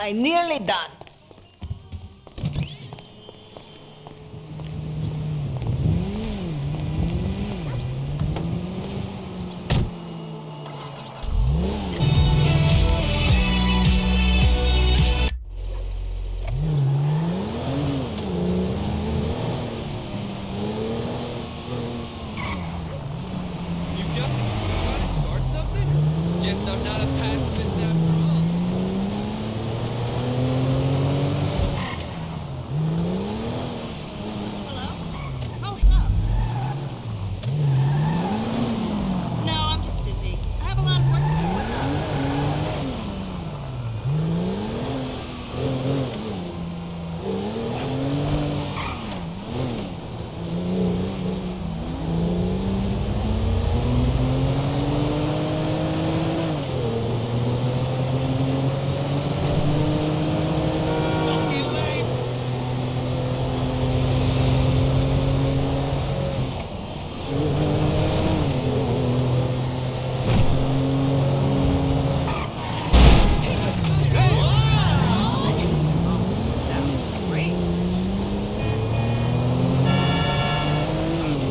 I nearly done. I'm not a pacifist after all. Oh, hello. No, I'm just busy. I have a lot of work to do. What's up?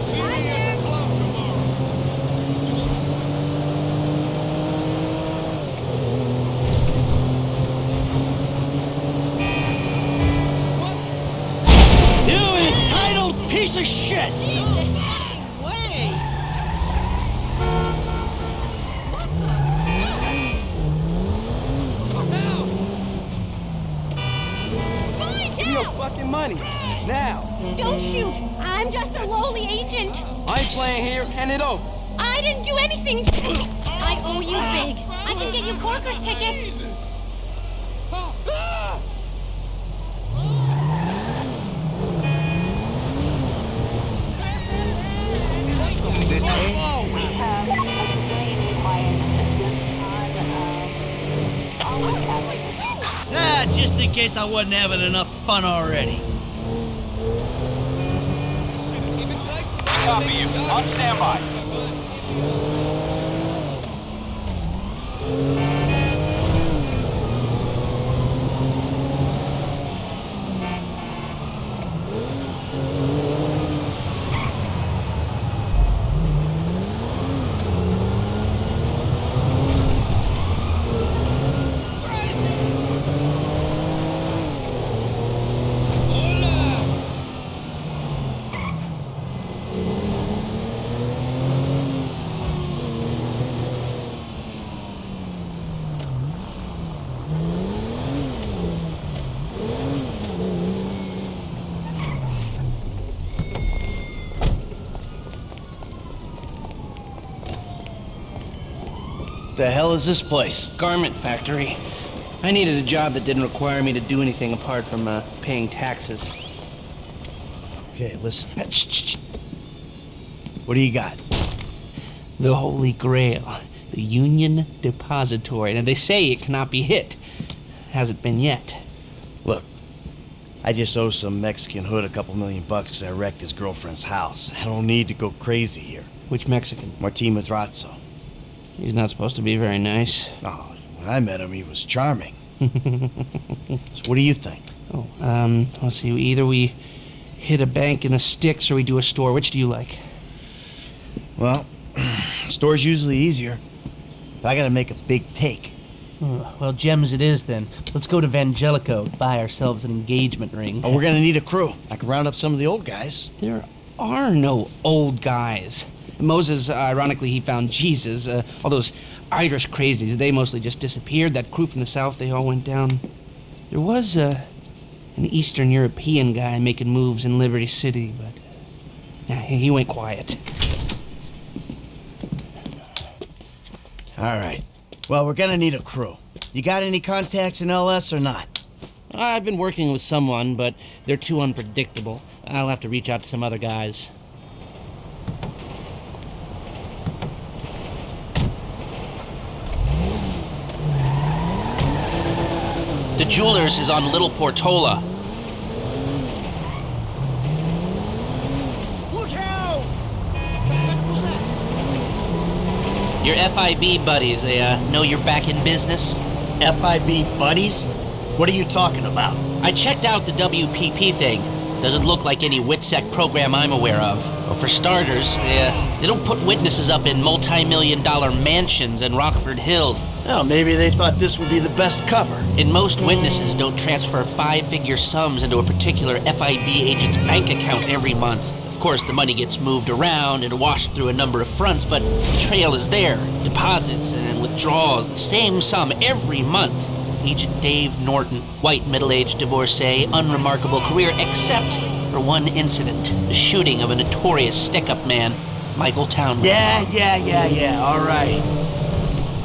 See me at the club tomorrow. You entitled piece of shit! Way! Give me your fucking money. Now. Don't shoot! I'm just a lowly agent. I ain't playing here. Hand it over. I didn't do anything. I owe you big. I can get you Corker's tickets. Ah! Ah, just in case I wasn't having enough fun already. If it's nice to Copy you. On standby. The hell is this place? garment factory. I needed a job that didn't require me to do anything apart from uh, paying taxes. Okay, listen. What do you got? The Holy Grail, the Union Depository. Now, they say it cannot be hit. Hasn't been yet. Look, I just owe some Mexican hood a couple million bucks 'cause I wrecked his girlfriend's house. I don't need to go crazy here. Which Mexican? Martin Madrazo. He's not supposed to be very nice. Oh, when I met him, he was charming. so what do you think? Oh, um, let's see. Either we hit a bank in the sticks or we do a store. Which do you like? Well, store's usually easier, but I gotta make a big take. Oh, well, gems it is then. Let's go to Vangelico, buy ourselves an engagement ring. Oh, we're gonna need a crew. I can round up some of the old guys. There are no old guys. Moses, uh, ironically, he found Jesus. Uh, all those Irish crazies, they mostly just disappeared. That crew from the south, they all went down. There was uh, an Eastern European guy making moves in Liberty City, but uh, he he went quiet. All right. Well, we're gonna need a crew. You got any contacts in LS or not? I've been working with someone, but they're too unpredictable. I'll have to reach out to some other guys. Jeweler's is on Little Portola. Look out! Your FIB buddies, they uh, know you're back in business? FIB buddies? What are you talking about? I checked out the WPP thing. Doesn't look like any WITSEC program I'm aware of. Well, for starters, they, uh, they don't put witnesses up in multi-million dollar mansions in Rockford Hills. Well, maybe they thought this would be the best cover. And most witnesses don't transfer five-figure sums into a particular FIB agent's bank account every month. Of course, the money gets moved around and washed through a number of fronts, but the trail is there. Deposits and withdrawals, the same sum every month. Agent Dave Norton, white middle-aged divorcee, unremarkable career, except for one incident, the shooting of a notorious stick-up man, Michael Townley. Yeah, yeah, yeah, yeah, all right.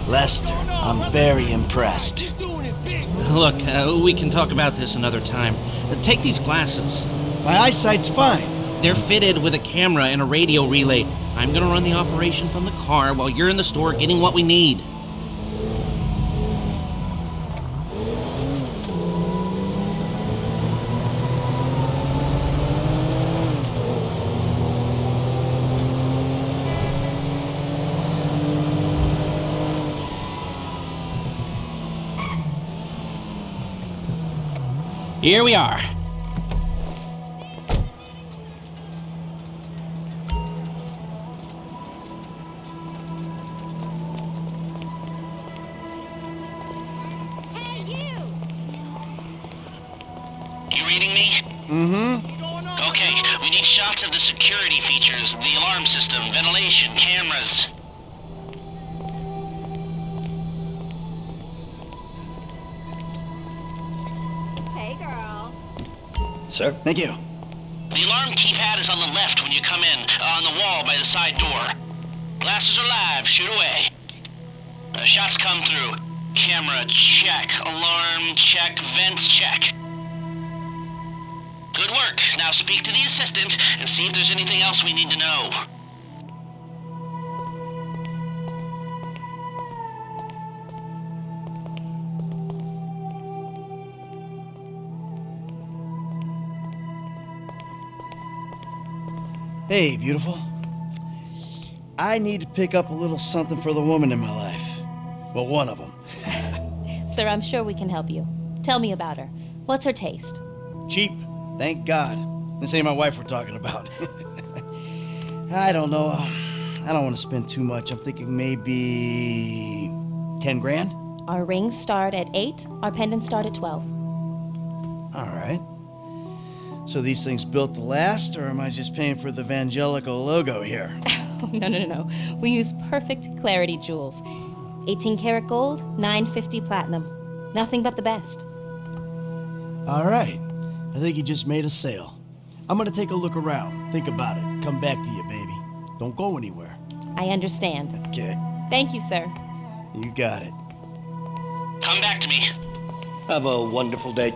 Lester, I'm very impressed. You're doing it big. Look, uh, we can talk about this another time. Uh, take these glasses. My eyesight's fine. They're fitted with a camera and a radio relay. I'm gonna run the operation from the car while you're in the store getting what we need. Here we are. Hey, you! You reading me? Mm-hmm. Okay, we need shots of the security features, the alarm system, ventilation, cameras. Sir? Thank you. The alarm keypad is on the left when you come in, uh, on the wall by the side door. Glasses are live, shoot away. Uh, shots come through. Camera, check. Alarm, check. Vents, check. Good work. Now speak to the assistant and see if there's anything else we need to know. Hey, beautiful. I need to pick up a little something for the woman in my life. Well, one of them. Sir, I'm sure we can help you. Tell me about her. What's her taste? Cheap, thank God. This ain't my wife we're talking about. I don't know. I don't want to spend too much. I'm thinking maybe 10 grand? Our rings start at 8, our pendants start at 12. All right. So these things built to last, or am I just paying for the Vangelico logo here? no, no, no, no. We use perfect clarity jewels. 18 karat gold, 950 platinum. Nothing but the best. All right. I think you just made a sale. I'm gonna take a look around. Think about it. Come back to you, baby. Don't go anywhere. I understand. Okay. Thank you, sir. You got it. Come back to me. Have a wonderful day.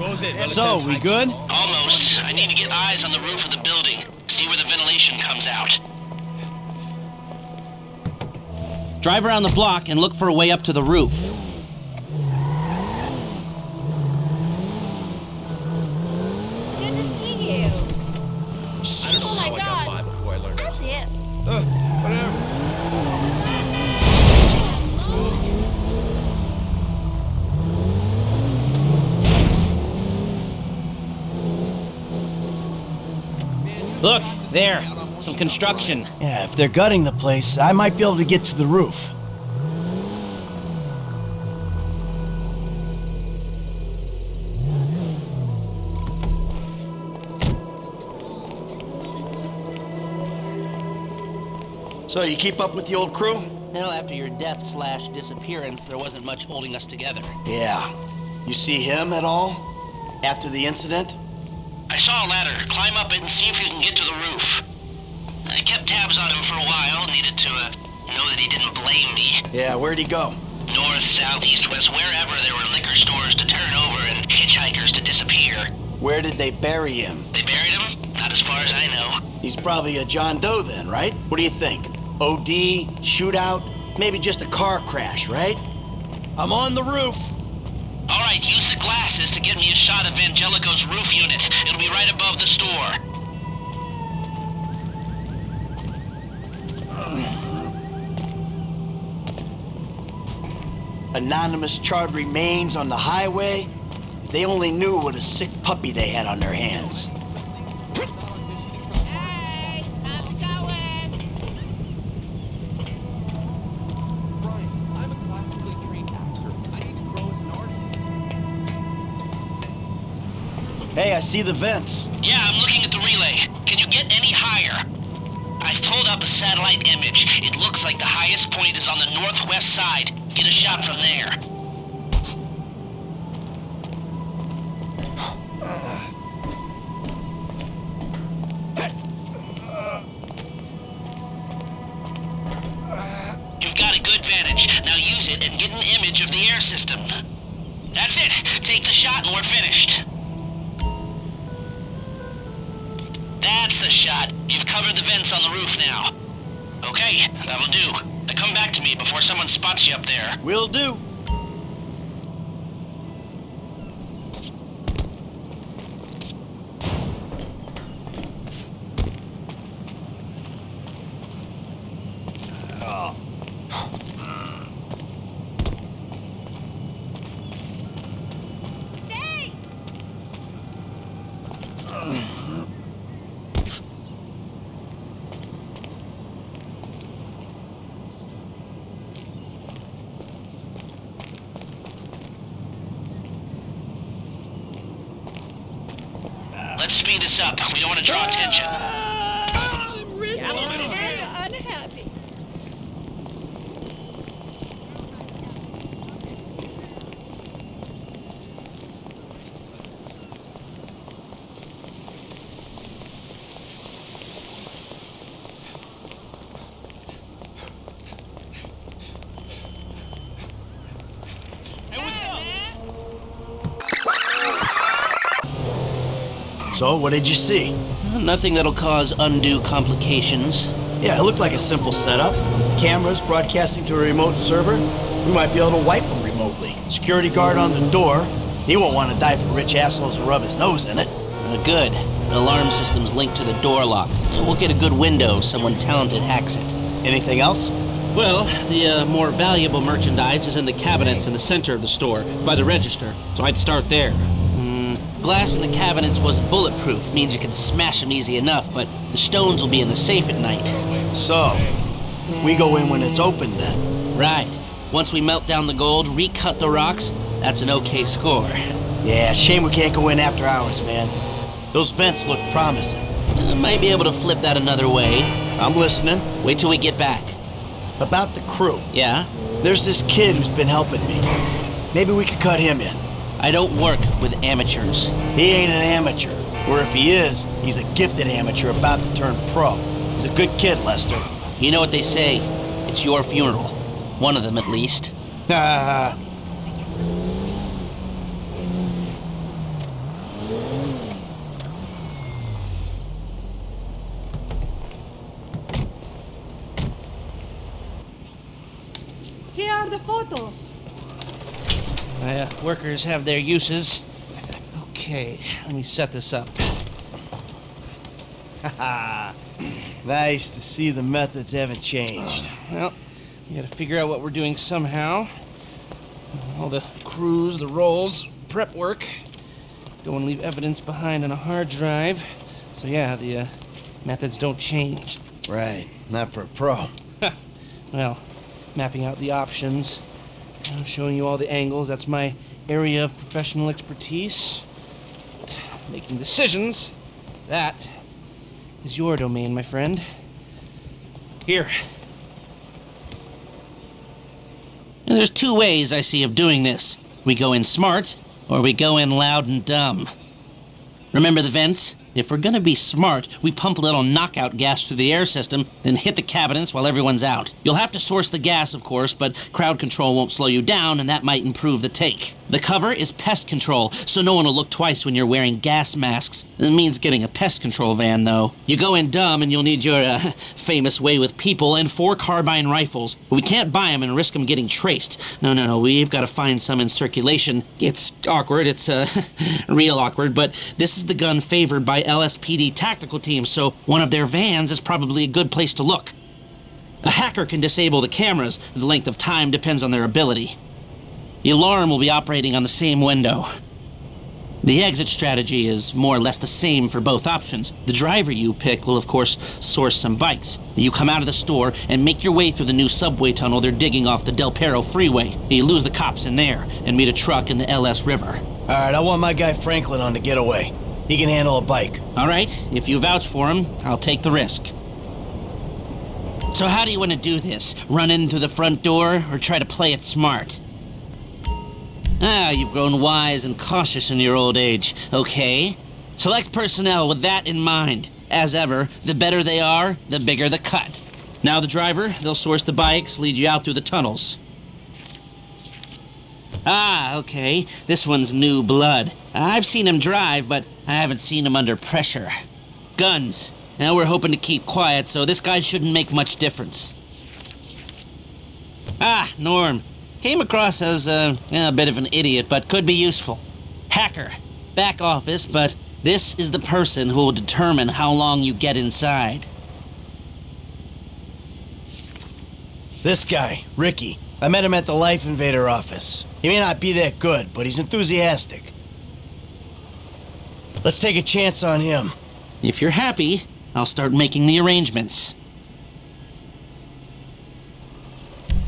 So, we good? Almost. I need to get eyes on the roof of the building. See where the ventilation comes out. Drive around the block and look for a way up to the roof. Look, there. Some construction. Yeah, if they're gutting the place, I might be able to get to the roof. So, you keep up with the old crew? Well, after your death slash disappearance, there wasn't much holding us together. Yeah. You see him at all? After the incident? I saw a ladder. Climb up it and see if you can get to the roof. I kept tabs on him for a while. Needed to uh, know that he didn't blame me. Yeah, where'd he go? North, south, east, west, wherever there were liquor stores to turn over and hitchhikers to disappear. Where did they bury him? They buried him? Not as far as I know. He's probably a John Doe then, right? What do you think? OD, shootout, maybe just a car crash, right? I'm on the roof the glasses to get me a shot of Vangelico's roof unit. It'll be right above the store. Anonymous charred remains on the highway? They only knew what a sick puppy they had on their hands. Hey, I see the vents. Yeah, I'm looking at the relay. Can you get any higher? I've pulled up a satellite image. It looks like the highest point is on the northwest side. Get a shot from there. You've got a good vantage. Now use it and get an image of the air system. That's it. Take the shot and we're finished. Shot. You've covered the vents on the roof now. Okay, that'll do. Now come back to me before someone spots you up there. Will do. Speed this up. We don't want to draw attention. So, what did you see? Nothing that'll cause undue complications. Yeah, it looked like a simple setup. Cameras broadcasting to a remote server. We might be able to wipe them remotely. Security guard on the door. He won't want to die for rich assholes who rub his nose in it. Uh, good. The alarm system's linked to the door lock. We'll get a good window if someone talented hacks it. Anything else? Well, the uh, more valuable merchandise is in the cabinets in the center of the store, by the register, so I'd start there. Glass in the cabinets wasn't bulletproof, means you can smash them easy enough, but the stones will be in the safe at night. So, we go in when it's open then. Right. Once we melt down the gold, recut the rocks, that's an okay score. Yeah, shame we can't go in after hours, man. Those vents look promising. Uh, might be able to flip that another way. I'm listening. Wait till we get back. About the crew. Yeah? There's this kid who's been helping me. Maybe we could cut him in. I don't work with amateurs. He ain't an amateur. Or if he is, he's a gifted amateur about to turn pro. He's a good kid, Lester. You know what they say? It's your funeral. One of them, at least. Ah, Here are the photos. My uh, workers have their uses. Okay, let me set this up. nice to see the methods haven't changed. Well, we gotta figure out what we're doing somehow. All the crews, the roles, prep work. Don't want to leave evidence behind on a hard drive. So yeah, the uh, methods don't change. Right, not for a pro. Well, mapping out the options, uh, showing you all the angles. That's my area of professional expertise. Making decisions. That is your domain, my friend. Here. And There's two ways I see of doing this. We go in smart, or we go in loud and dumb. Remember the vents? If we're gonna be smart, we pump a little knockout gas through the air system, then hit the cabinets while everyone's out. You'll have to source the gas, of course, but crowd control won't slow you down, and that might improve the take. The cover is pest control, so no one will look twice when you're wearing gas masks. It means getting a pest control van, though. You go in dumb, and you'll need your uh, famous way with people and four carbine rifles. We can't buy them and risk them getting traced. No, no, no. We've got to find some in circulation. It's awkward. It's uh, real awkward. But this is the gun favored by LSPD tactical teams, so one of their vans is probably a good place to look. A hacker can disable the cameras. The length of time depends on their ability. The alarm will be operating on the same window. The exit strategy is more or less the same for both options. The driver you pick will, of course, source some bikes. You come out of the store and make your way through the new subway tunnel they're digging off the Del Perro freeway. You lose the cops in there and meet a truck in the LS River. All right, I want my guy Franklin on the getaway. He can handle a bike. All right, if you vouch for him, I'll take the risk. So, how do you want to do this? Run in through the front door or try to play it smart? Ah, you've grown wise and cautious in your old age. Okay. Select personnel with that in mind. As ever, the better they are, the bigger the cut. Now the driver, they'll source the bikes, lead you out through the tunnels. Ah, okay. This one's new blood. I've seen him drive, but I haven't seen him under pressure. Guns. Now we're hoping to keep quiet, so this guy shouldn't make much difference. Ah, Norm. Came across as uh, a bit of an idiot, but could be useful. Hacker. Back office, but this is the person who will determine how long you get inside. This guy, Ricky. I met him at the Life Invader office. He may not be that good, but he's enthusiastic. Let's take a chance on him. If you're happy, I'll start making the arrangements.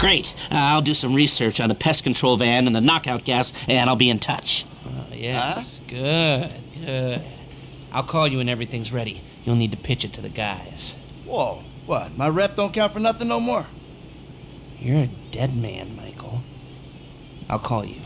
Great. Uh, I'll do some research on the pest control van and the knockout gas, and I'll be in touch. Oh, yes. Good, good. I'll call you when everything's ready. You'll need to pitch it to the guys. Whoa, what? My rep don't count for nothing no more. You're a dead man, Michael. I'll call you.